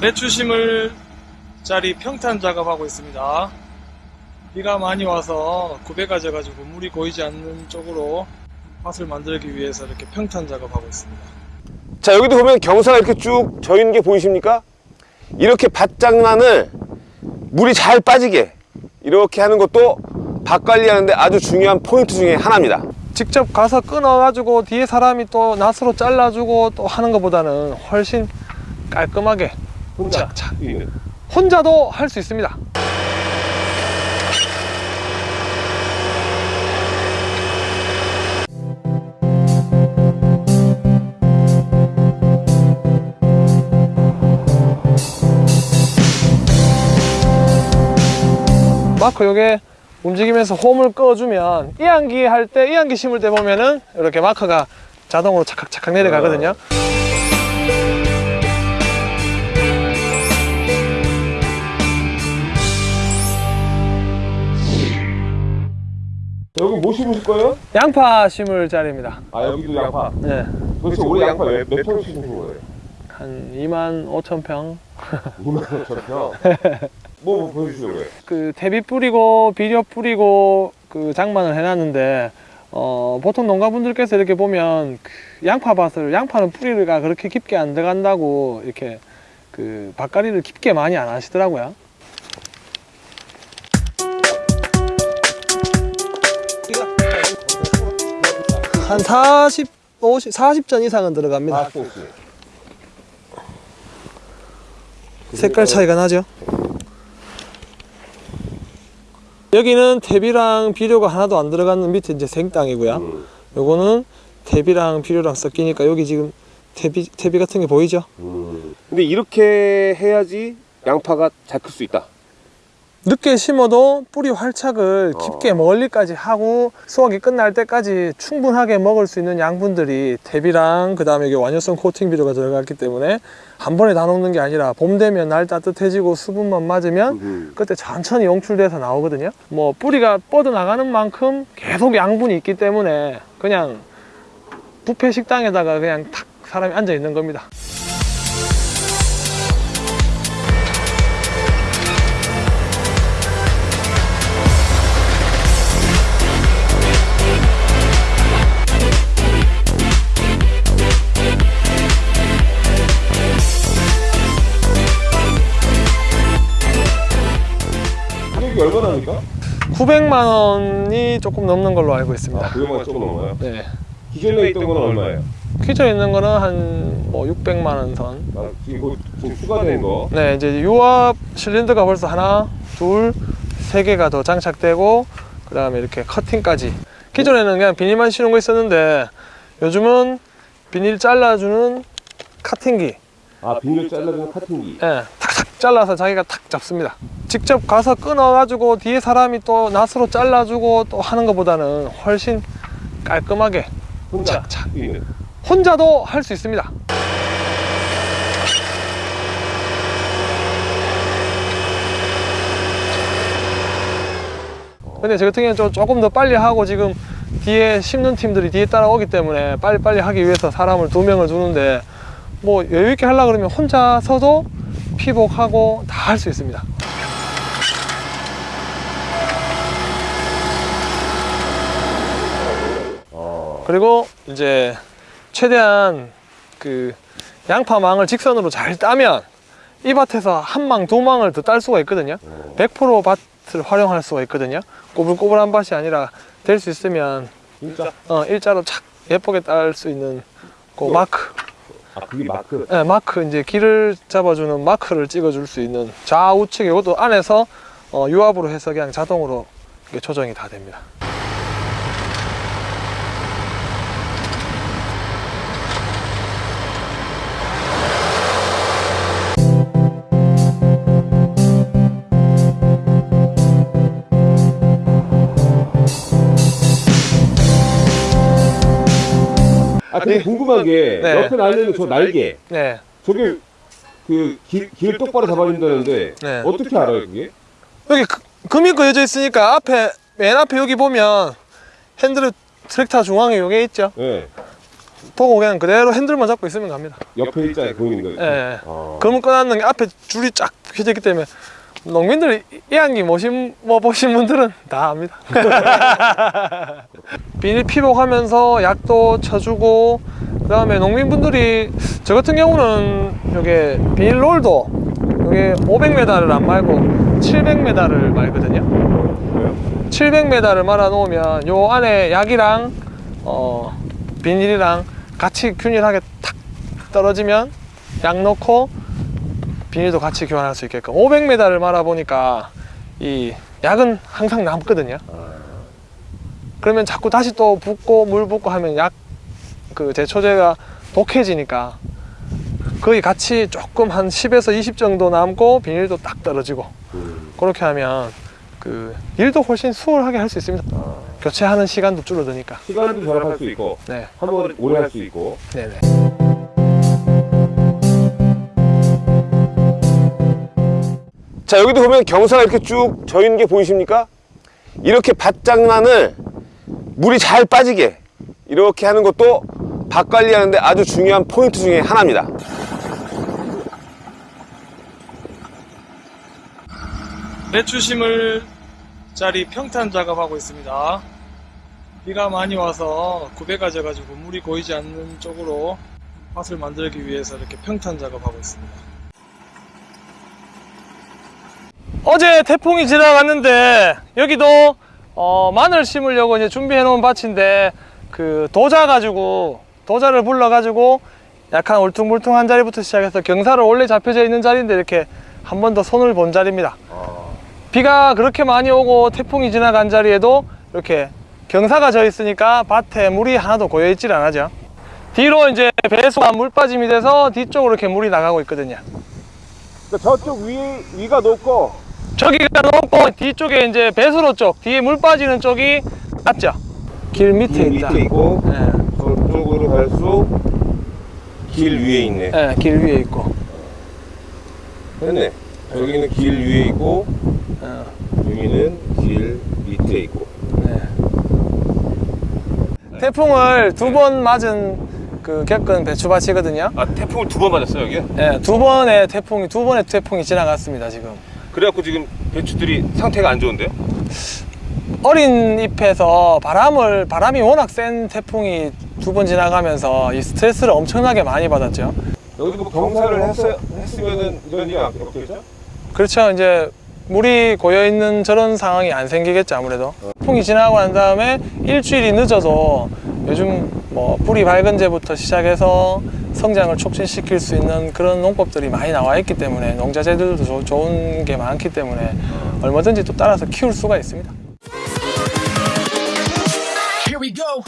배추심을 짜리 평탄 작업하고 있습니다. 비가 많이 와서 구배가 져가지고 물이 고이지 않는 쪽으로 밭을 만들기 위해서 이렇게 평탄 작업하고 있습니다. 자 여기도 보면 경사가 이렇게 쭉 져 있는 게 보이십니까? 이렇게 밭장난을 물이 잘 빠지게 이렇게 하는 것도 밭 관리하는데 아주 중요한 포인트 중에 하나입니다. 직접 가서 끊어가지고 뒤에 사람이 또 낫으로 잘라주고 또 하는 것보다는 훨씬 깔끔하게 혼자 자, 자. 있는. 혼자도 할 수 있습니다. 마크 요게 움직이면서 홈을 꺼주면 이안기 할 때 이안기 심을 때 보면은 이렇게 마크가 자동으로 착착착 내려가거든요. 여기 뭐 심으실 거예요? 양파 심을 자리입니다. 아 여기도 양파. 네. 도대체 올해 양파 몇, 몇평 심으신 거예요? 한 2만 5천 평. 2만 5천 평. 뭐, 뭐 보여주시려고요? 그 대비 뿌리고 비료 뿌리고 그 장만을 해놨는데 어 보통 농가분들께서 이렇게 보면 그 양파밭을 양파는 뿌리가 그렇게 깊게 안 들어간다고 이렇게 그 밭가리를 깊게 많이 안 하시더라고요. 한 40, 50, 40전 이상은 들어갑니다. 아, 소스. 색깔 차이가 나죠? 여기는 대비랑 비료가 하나도 안 들어가는 밑에 이제 생땅이고요. 음, 요거는 대비랑 비료랑 섞이니까 여기 지금 대비, 대비 같은 게 보이죠? 음. 근데 이렇게 해야지 양파가 잘 클 수 있다. 늦게 심어도 뿌리 활착을 어. 깊게 멀리까지 하고 수확이 끝날 때까지 충분하게 먹을 수 있는 양분들이 대비랑 그 다음에 이게 완효성 코팅 비료가 들어갔기 때문에 한 번에 다 녹는 게 아니라 봄 되면 날 따뜻해지고 수분만 맞으면 음. 그때 천천히 용출돼서 나오거든요. 뭐 뿌리가 뻗어 나가는 만큼 계속 양분이 있기 때문에 그냥 부페 식당에다가 그냥 탁 사람이 앉아 있는 겁니다. 얼마나 합니까? 900만 원이 조금 넘는 걸로 알고 있습니다. 아, 900만 조금 넘어요. 네. 기존에 있던 건 얼마예요? 퀴즈 있는 거는 한 뭐 600만 원 선. 아, 이거 지금 추가된 거. 네, 이제 유압 실린더가 벌써 하나, 둘, 세 개가 더 장착되고 그 다음에 이렇게 커팅까지. 기존에는 그냥 비닐만 씌우는 거 있었는데 요즘은 비닐 잘라주는 카팅기. 아, 비닐 잘라주는 카팅기. 예, 탁탁 잘라서 자기가 탁 잡습니다. 직접 가서 끊어가지고 뒤에 사람이 또 낫으로 잘라주고 또 하는 것보다는 훨씬 깔끔하게 혼자 착, 착. 있는. 혼자도 할 수 있습니다. 근데 저 같은 경우는 좀- 조금 더 빨리 하고 지금 뒤에 심는 팀들이 뒤에 따라오기 때문에 빨리빨리 하기 위해서 사람을 두 명을 두는데 뭐 여유 있게 하려 그러면 혼자서도 피복하고 다 할 수 있습니다. 어. 그리고 이제 최대한 그 양파망을 직선으로 잘 따면 이 밭에서 한 망, 두 망을 더 딸 수가 있거든요. 100% 밭을 활용할 수가 있거든요. 꼬불꼬불한 밭이 아니라 될 수 있으면 진짜? 어, 일자로 착 예쁘게 딸 수 있는 그 마크. 아, 그게 마크. 네, 마크 이제 길을 잡아주는 마크를 찍어줄 수 있는 좌우측 이것도 안에서 어, 유압으로 해서 그냥 자동으로 이게 조정이 다 됩니다. 아, 근데 궁금한 게 네. 옆에 날리는 저 날개. 네, 저게 그 길, 길 똑바로 잡아준다는데 네. 어떻게 알아요, 그게? 여기 그- 금이 그려져 있으니까 앞에 맨 앞에 여기 보면 핸들 트랙터 중앙에 요게 있죠. 네. 보고 그냥 그대로 핸들만 잡고 있으면 갑니다. 옆에 있잖아요 보이는 거. 예. 예. 어. 그러면 꺼놨는 게 앞에 줄이 쫙 펴져 있기 때문에 농민들 이 안기 모신 뭐 보신 분들은 다 압니다. 비닐 피복하면서 약도 쳐주고 그 다음에 농민분들이 저 같은 경우는 요게 비닐 롤도 요게 500m를 안 말고 700m를 말거든요. 그래요? 700m를 말아 놓으면 요 안에 약이랑 어, 비닐이랑 같이 균일하게 탁 떨어지면 약 넣고 비닐도 같이 교환할 수 있게끔 500m를 말아 보니까 이 약은 항상 남거든요. 그러면 자꾸 다시 또 붓고 물 붓고 하면 약 그 제초제가 독해지니까 거의 같이 조금 한 10에서 20 정도 남고 비닐도 딱 떨어지고 음. 그렇게 하면 그 일도 훨씬 수월하게 할 수 있습니다. 아. 교체하는 시간도 줄어드니까. 시간도 절약할 수 있고 네, 한번 오래 할 수 있고. 네네. 자 여기도 보면 경사가 이렇게 쭉 져 있는 게 보이십니까? 이렇게 밭장난을 물이 잘 빠지게 이렇게 하는 것도 밭 관리하는데 아주 중요한 포인트 중에 하나입니다. 배추 심을 자리 평탄 작업하고 있습니다. 비가 많이 와서 구배가 져 가지고 물이 고이지 않는 쪽으로 밭을 만들기 위해서 이렇게 평탄 작업하고 있습니다. 어제 태풍이 지나갔는데 여기도 어, 마늘 심으려고 이제 준비해 놓은 밭인데 그 도자 가지고 도자를 불러 가지고 약간 울퉁불퉁한 자리부터 시작해서 경사를 원래 잡혀져 있는 자리인데 이렇게 한 번 더 손을 본 자리입니다. 비가 그렇게 많이 오고 태풍이 지나간 자리에도 이렇게 경사가 져 있으니까 밭에 물이 하나도 고여 있질 않아죠. 뒤로 이제 배수가 물 빠짐이 돼서 뒤쪽으로 이렇게 물이 나가고 있거든요. 저쪽 위 위가 높고 저기가 높고 뒤쪽에 이제 배수로 쪽 뒤에 물 빠지는 쪽이 낮죠. 길 밑에 있다. 있고 예, 저쪽으로 갈수록 길 위에 있네. 예, 길 위에 있고. 됐네. 여기는 길 위에 있고 어, 여기는 길 밑에 있고. 네. 태풍을 두 번 맞은 그 겪은 배추밭이거든요. 아 태풍을 두 번 맞았어요 여기? 예, 두 번의 태풍이 두 번의 태풍이 지나갔습니다 지금. 그래갖고 지금 배추들이 상태가 안 좋은데요? 어린 잎에서 바람을 바람이 워낙 센 태풍이 두 번 지나가면서 이 스트레스를 엄청나게 많이 받았죠. 여기도 뭐 경사를 했어, 했으면은 이런 일이 없겠죠? 그렇죠. 이제 물이 고여 있는 저런 상황이 안 생기겠죠 아무래도. 태풍이 지나고 난 다음에 일주일이 늦어도 요즘 뭐 뿌리 밝은 제부터 시작해서 성장을 촉진시킬 수 있는 그런 농법들이 많이 나와 있기 때문에 농자재들도 조, 좋은 게 많기 때문에 얼마든지 또 따라서 키울 수가 있습니다. Here we go.